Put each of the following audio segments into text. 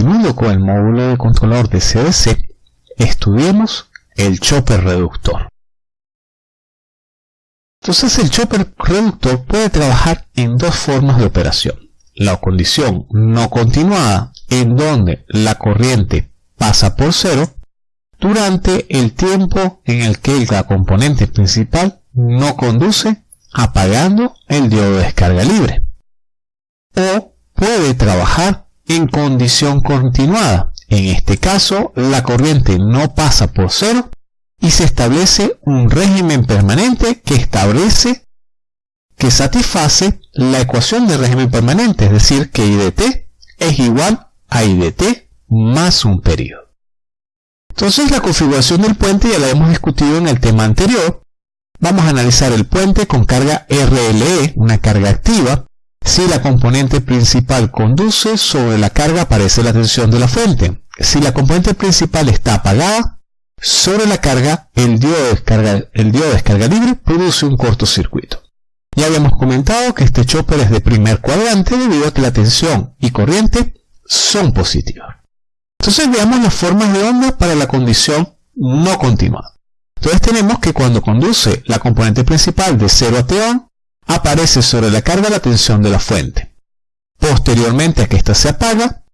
continuando con el módulo de controlador de CDC, estudiemos el chopper reductor. Entonces el chopper reductor puede trabajar en dos formas de operación. La condición no continuada, en donde la corriente pasa por cero, durante el tiempo en el que la componente principal no conduce, apagando el diodo de descarga libre. O puede trabajar en condición continuada. En este caso, la corriente no pasa por cero y se establece un régimen permanente que establece que satisface la ecuación de régimen permanente, es decir, que IDT es igual a IDT más un periodo. Entonces la configuración del puente ya la hemos discutido en el tema anterior. Vamos a analizar el puente con carga RLE, una carga activa. Si la componente principal conduce, sobre la carga aparece la tensión de la fuente. Si la componente principal está apagada, sobre la carga, el diodo descarga libre produce un cortocircuito. Ya habíamos comentado que este chopper es de primer cuadrante debido a que la tensión y corriente son positivas. Entonces veamos las formas de onda para la condición no continua. Entonces tenemos que cuando conduce la componente principal de 0 a T aparece sobre la carga la tensión de la fuente. Posteriormente a que ésta se apaga,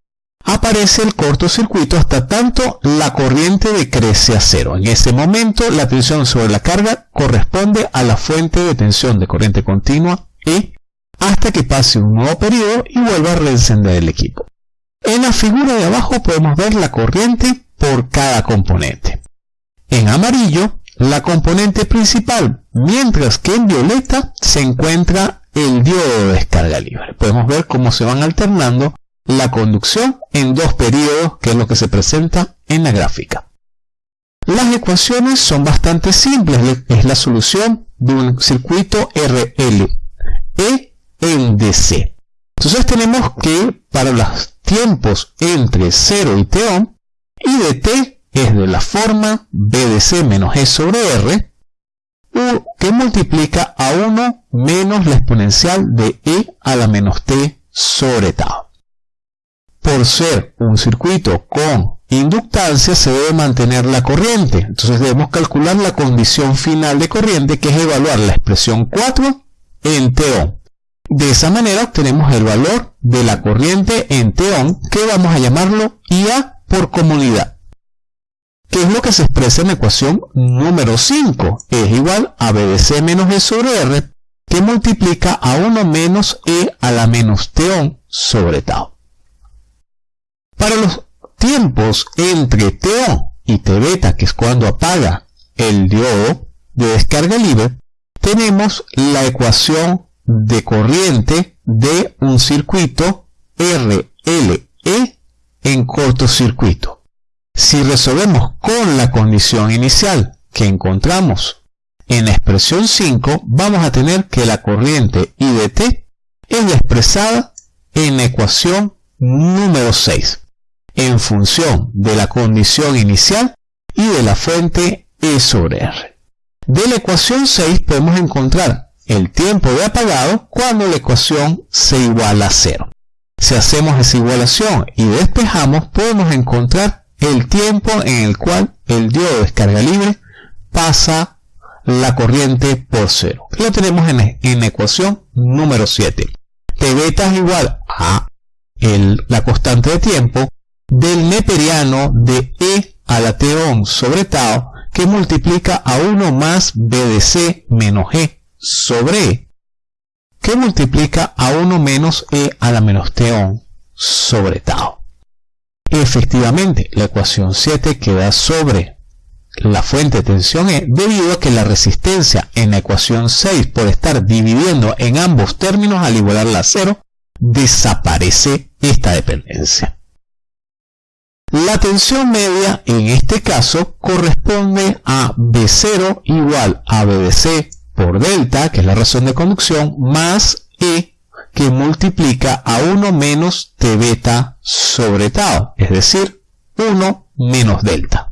aparece el cortocircuito hasta tanto la corriente decrece a cero. En ese momento la tensión sobre la carga corresponde a la fuente de tensión de corriente continua E hasta que pase un nuevo periodo y vuelva a reencender el equipo. En la figura de abajo podemos ver la corriente por cada componente. En amarillo, la componente principal, mientras que en violeta se encuentra el diodo de descarga libre. Podemos ver cómo se van alternando la conducción en dos periodos, que es lo que se presenta en la gráfica. Las ecuaciones son bastante simples, es la solución de un circuito RL E en DC. Entonces tenemos que para los tiempos entre 0 y t y de t es de la forma b de c menos e sobre r, que multiplica a 1 menos la exponencial de e a la menos t sobre tau por ser un circuito con inductancia se debe mantener la corriente. Entonces debemos calcular la condición final de corriente que es evaluar la expresión 4 en T De esa manera obtenemos el valor de la corriente en T que vamos a llamarlo IA por comunidad. Que es lo que se expresa en la ecuación número 5. Es igual a B de C menos E sobre R que multiplica a 1 menos E a la menos T sobre tau. Para los tiempos entre TO y T beta, que es cuando apaga el diodo de descarga libre, tenemos la ecuación de corriente de un circuito RLE en cortocircuito. Si resolvemos con la condición inicial que encontramos en la expresión 5, vamos a tener que la corriente I es expresada en la ecuación número 6 en función de la condición inicial y de la fuente E sobre R. De la ecuación 6 podemos encontrar el tiempo de apagado cuando la ecuación se iguala a 0. Si hacemos esa igualación y despejamos, podemos encontrar el tiempo en el cual el diodo de descarga libre pasa la corriente por 0. Lo tenemos en, la ecuación número 7. T beta es igual a la constante de tiempo del neperiano de E a la T sobre tau que multiplica a 1 más B de menos E sobre E que multiplica a 1 menos E a la menos T sobre tau. Efectivamente, la ecuación 7 queda sobre la fuente de tensión E debido a que la resistencia en la ecuación 6 por estar dividiendo en ambos términos al igualarla a 0 desaparece esta dependencia. La tensión media en este caso corresponde a B0 igual a B de C por delta, que es la razón de conducción, más E que multiplica a 1 menos T beta sobre tau, es decir, 1 menos delta.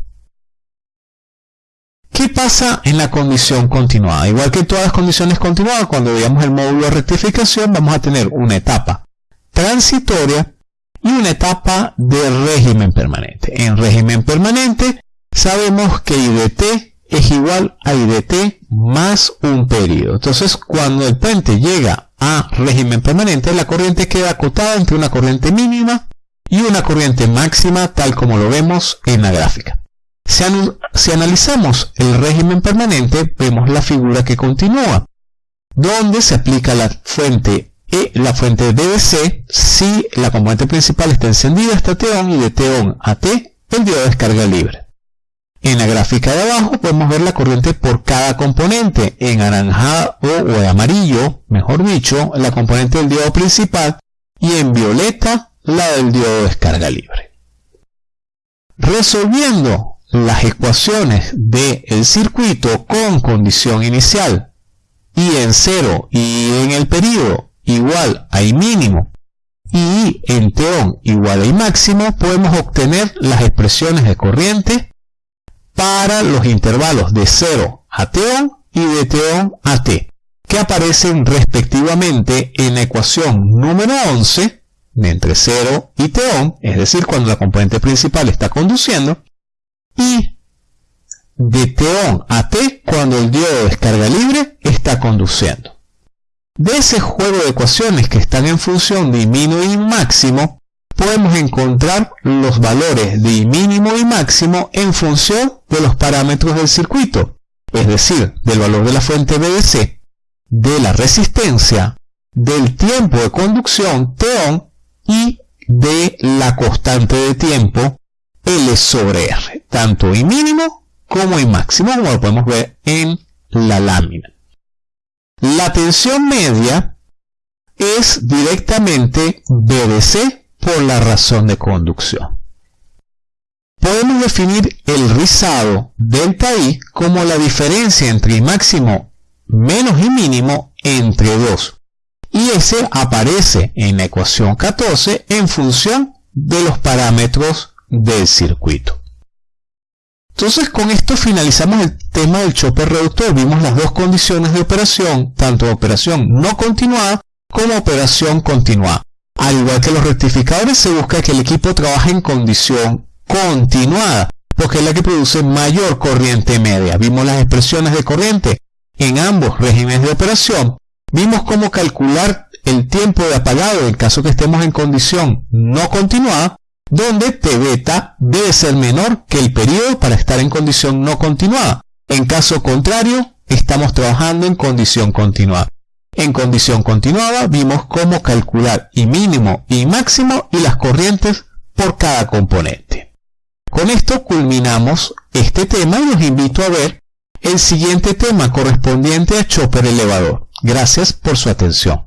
¿Qué pasa en la condición continuada? Igual que todas las condiciones continuadas, cuando veamos el módulo de rectificación, vamos a tener una etapa transitoria y una etapa de régimen permanente. En régimen permanente sabemos que IDT es igual a IDT más un periodo. Entonces, cuando el puente llega a régimen permanente, la corriente queda acotada entre una corriente mínima y una corriente máxima, tal como lo vemos en la gráfica. Si, analizamos el régimen permanente, vemos la figura que continúa, donde se aplica la fuente E, la fuente DDC, si la componente principal está encendida hasta T-on y de T-on a T, el diodo descarga libre. En la gráfica de abajo podemos ver la corriente por cada componente, en anaranjado o en amarillo, mejor dicho, la componente del diodo principal y en violeta la del diodo descarga libre. Resolviendo las ecuaciones del circuito con condición inicial y en cero y en el periodo igual a I mínimo y en T-on igual a I máximo, podemos obtener las expresiones de corriente para los intervalos de 0 a T-on y de T-on a T, que aparecen respectivamente en la ecuación número 11 de entre 0 y T-on, es decir, cuando la componente principal está conduciendo, y de T-on a T cuando el diodo de descarga libre está conduciendo. De ese juego de ecuaciones que están en función de mínimo y máximo, podemos encontrar los valores de mínimo y máximo en función de los parámetros del circuito, es decir, del valor de la fuente BDC, de la resistencia, del tiempo de conducción T-on y de la constante de tiempo L sobre R, tanto I mínimo como I máximo, como lo podemos ver en la lámina. La tensión media es directamente BDC por la razón de conducción. Podemos definir el rizado delta I como la diferencia entre máximo menos I mínimo entre 2. Y ese aparece en la ecuación 14 en función de los parámetros del circuito. Entonces con esto finalizamos el tema del chopper reductor. Vimos las dos condiciones de operación, tanto operación no continuada como operación continuada. Al igual que los rectificadores se busca que el equipo trabaje en condición continuada, porque es la que produce mayor corriente media. Vimos las expresiones de corriente en ambos regímenes de operación. Vimos cómo calcular el tiempo de apagado en caso que estemos en condición no continuada donde T beta debe ser menor que el periodo para estar en condición no continuada. En caso contrario, estamos trabajando en condición continuada. En condición continuada vimos cómo calcular I mínimo y máximo y las corrientes por cada componente. Con esto culminamos este tema y los invito a ver el siguiente tema correspondiente a chopper elevador. Gracias por su atención.